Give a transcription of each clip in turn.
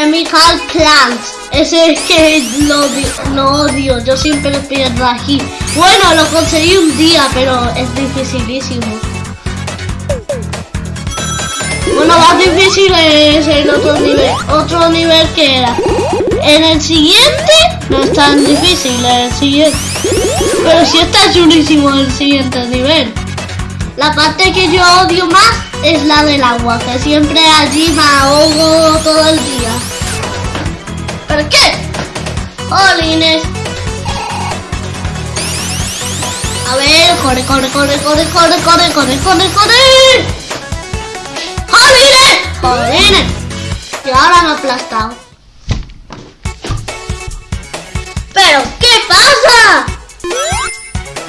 Chemical Plants. Ese es que lo, lo odio, yo siempre lo pierdo aquí. Bueno, lo conseguí un día, pero es dificilísimo. Bueno, más difícil es el otro nivel, otro nivel que era. En el siguiente no es tan difícil, el siguiente. Pero sí está chulísimo el siguiente nivel. La parte que yo odio más es la del agua, que siempre allí me ahogo todo el día. ¿Pero qué? ¡Jolines! A ver, corre, corre, corre, corre, corre, corre, corre, corre, corre. ¡Jolines! ¡Jolines! Y ahora me ha aplastado. ¿Pero qué pasa?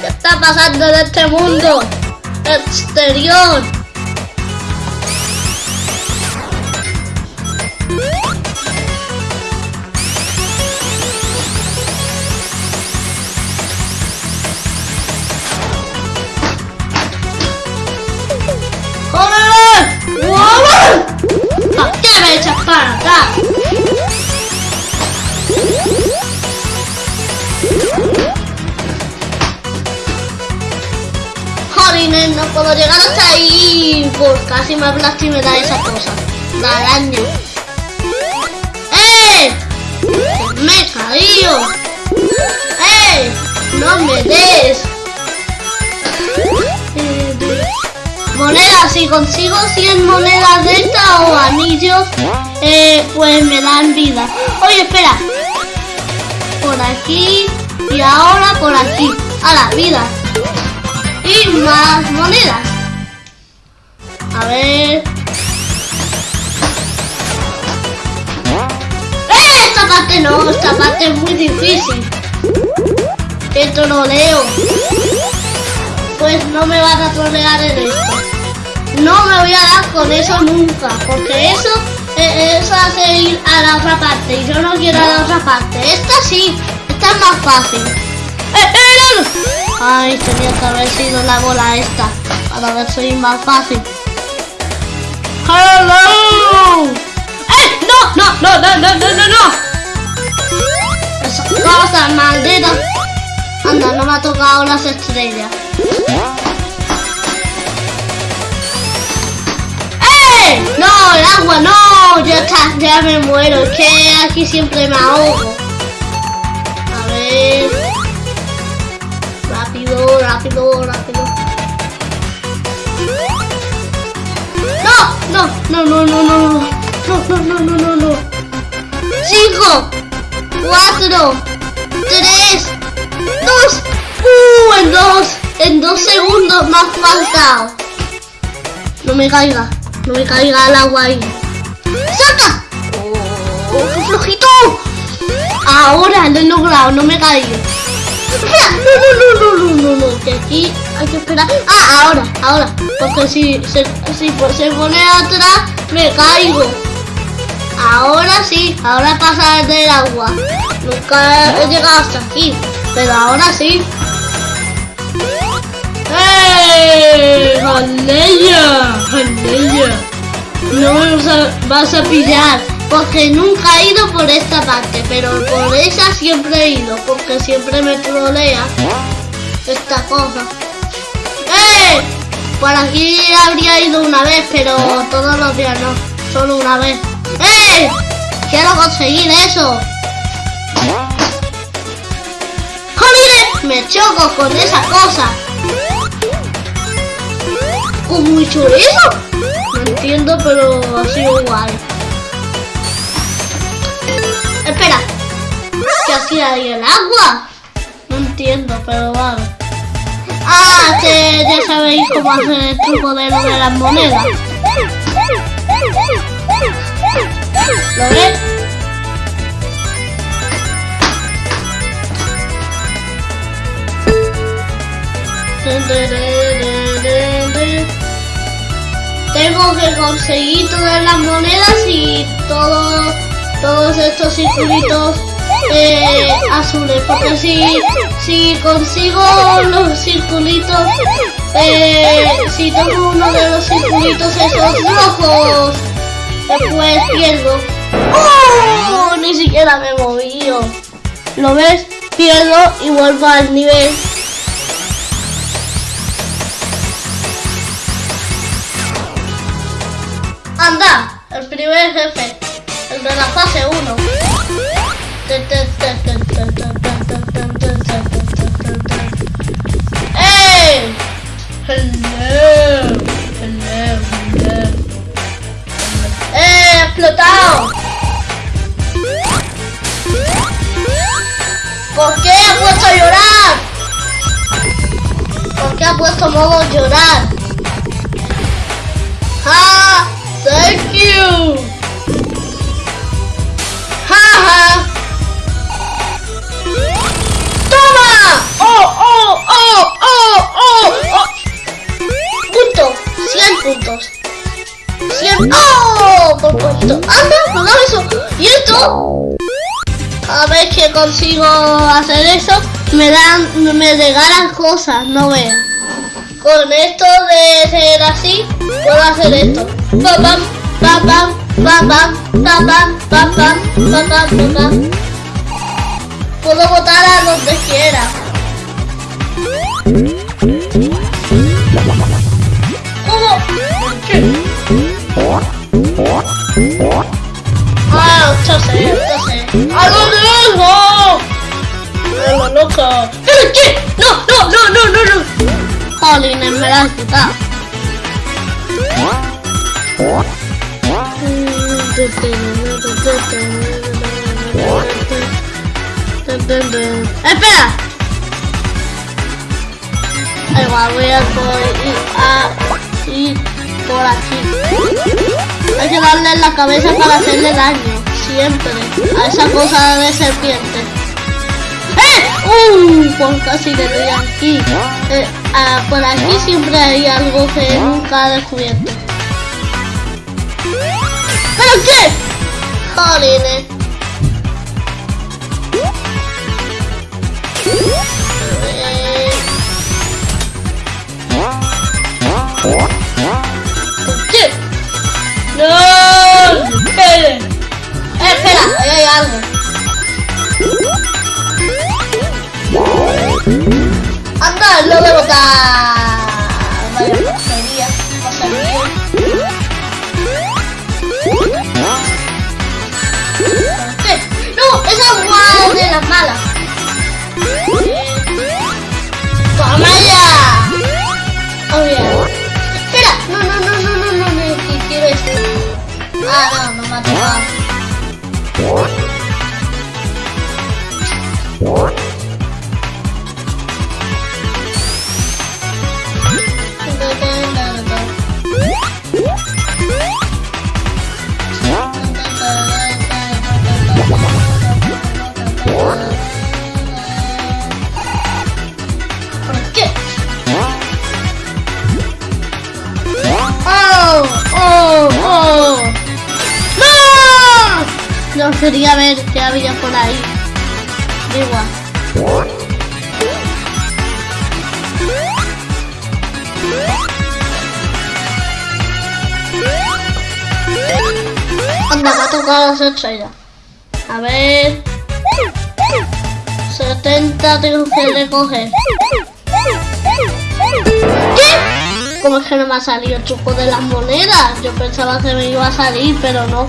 ¿Qué está pasando en este mundo? Exterior. ¿Por echas para acá? Jolines, no puedo llegar hasta ahí. Pues casi me aplasto y me da esa cosa. La araña. ¡Eh! ¡Me he caído! ¡Eh! ¡No me des! Si consigo 100 monedas de esta o anillos, eh, pues me dan vida. Oye, espera. Por aquí y ahora por aquí. A la vida. Y más monedas. A ver. ¡Eh! Esta parte no, esta parte es muy difícil. Que troleo. Pues no me van a trolear en esto. No me voy a dar con eso nunca, porque eso, eh, eso hace ir a la otra parte y yo no quiero a la otra parte. Esta sí, esta es más fácil. ¡Eh, eh, no! Ay, tenía que haber sido la bola esta, para ver si es más fácil. ¡Hello! ¡Eh! ¡No, no, no, no, no, no, no, no! Esa cosa maldita. Anda, no me ha tocado las estrellas. ¡Eh! ¡No, el agua, no! Ya está, ya me muero. Es que aquí siempre me ahogo. A ver. Rápido, rápido, rápido. No, no, no, no, no, no. No, no, no, no, no, no. Cinco, cuatro, tres, dos. ¡Uh! En dos, en dos segundos me ha faltado. No me caiga. No me caiga el agua ahí. ¡Saca! ¡Oh, qué flojito! Ahora lo he logrado, no me. Espera, no, no, no, no, no, no, no, que aquí hay que esperar. Ah, ahora, ahora. Porque si se, si se pone atrás, me caigo. Ahora sí, ahora pasa del agua. Nunca he llegado hasta aquí, pero ahora sí. ¡Eh! ¡Aleya! No me vas a, vas a pillar, porque nunca he ido por esta parte, pero por esa siempre he ido, porque siempre me trolea esta cosa. ¡Eh! Por aquí habría ido una vez, pero todos los días no, solo una vez. ¡Eh! Quiero conseguir eso. ¡Jolines! Me choco con esa cosa. ¿Cómo he hecho eso? No entiendo, pero ha sido guay. Espera. ¿Qué hacía ahí el agua? No entiendo, pero vale. Ah, que ya sabéis cómo hacer el truco de de las monedas. ¿Lo ves? Tengo que conseguir todas las monedas y todos todos estos circulitos eh, azules porque si si consigo los circulitos eh, si tomo uno de los circulitos esos rojos después pierdo ¡Oh! Ni siquiera me he movido. ¿Lo ves? Pierdo y vuelvo al nivel. Anda, el primer jefe, el de la fase 1. ¡Ey! Hello, hello, hello. ¡Eh! ¡Explotado! ¿Por qué ha puesto a llorar? ¿Por qué ha puesto modo llorar? ¡Ah! ¡Thank you! ¡Ja, toma ¡Oh, oh, oh, oh, oh, oh! Punto. 100 puntos. 100. ¡Oh! Por poquito. ¡Anda! ¡No eso! ¿Y esto? Cada vez que consigo hacer eso, me dan, me regalan cosas, no veas. Con esto de ser así, puedo hacer esto papam, papam, papam, papam, papam, papam, papam. Puedo votar a donde quiera. ¿Cómo? ¿Por qué? Ah, yo sé, yo sé. ¿A dónde vengo? ¡Vengo loca! ¿Qué? ¡No, no, no, no, no! no! Jolín, me la has quitado. ¡Espera! Igual, voy a ir a ir por aquí. Hay que darle en la cabeza para hacerle daño. Siempre. A esa cosa de serpiente. ¡Eh! ¡Uh! Pues casi le doy aquí. Eh, ah, por aquí siempre hay algo que nunca he descubierto. ¿Pero qué? Jolines. ¿Qué? ¡No! ¡Espere! Eh, espera, ahí hay algo. ¡Anda, lo de botar! Oh, oh, oh. ¡No! Yo quería ver qué había por ahí. Igual. Anda, me ha tocado las estrellas. A ver. 70 tengo que recoger. ¿Qué? ¿Cómo es que no me ha salido el truco de las monedas? Yo pensaba que me iba a salir, pero no.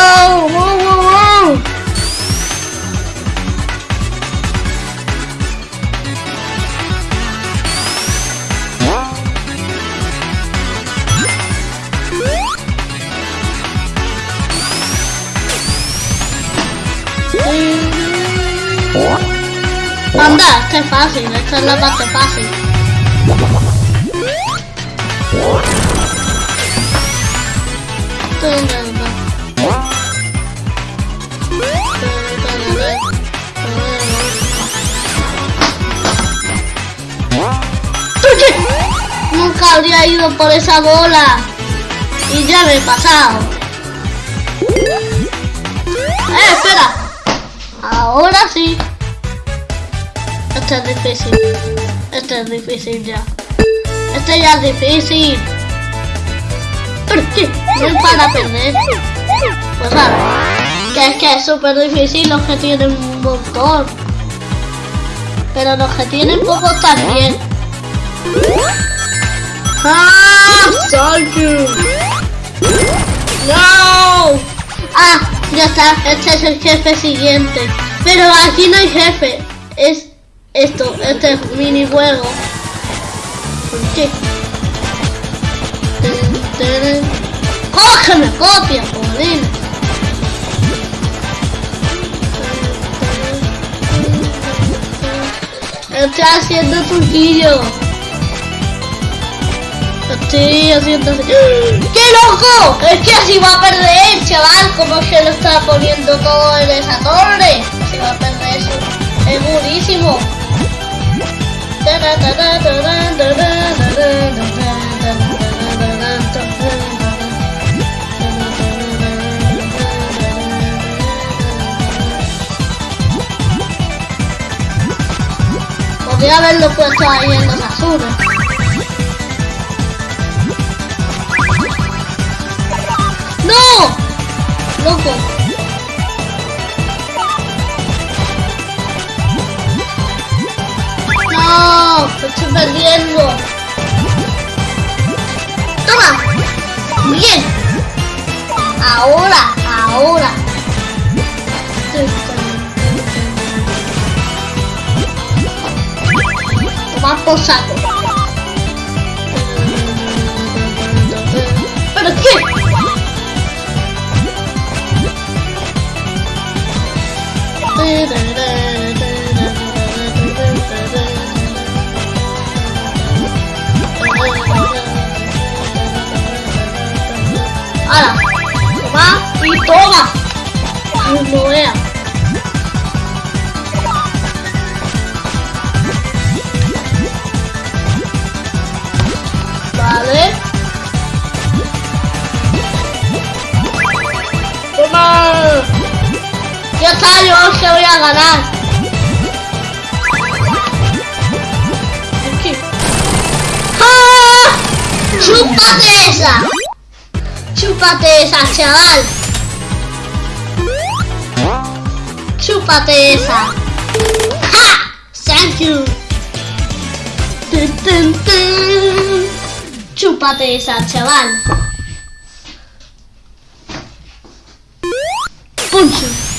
Anda, esta es fácil, esta es la parte fácil. Nunca habría ido por esa bola. Y ya me he pasado. ¡Eh, espera! Ahora sí. Este es difícil. Este es difícil ya. Este ya es difícil. No es para perder. Pues a ver. Que es que es súper difícil los que tienen un montón. Pero los que tienen pocos también. ¡Ah! ¡No! Ah, ya está. Este es el jefe siguiente. Pero aquí no hay jefe. Es esto, este minijuego. ¿Por qué? ¡Cógeme copia, joder! Estoy haciendo truquillo. Estoy haciendo así. ¡Qué loco! Es que así va a perder, chaval. Como que lo está poniendo todo en esa torre. Así va a perder eso. Es buenísimo. Podría haberlo puesto ahí en los azules. ¡No! ¡Loco! ¡No! ¡Estoy perdiendo! ¡Toma! ¡Bien! Ahora, ahora. Toma por saco. ¿Pero qué? Leaving there. Yo que voy a ganar. Aquí. ¡Ah! ¡Chúpate esa! ¡Chúpate esa, chaval! ¡Chúpate esa! ¡Ja! ¡Thank you! Tun, tun, tun. ¡Chúpate esa, chaval! ¡Punch!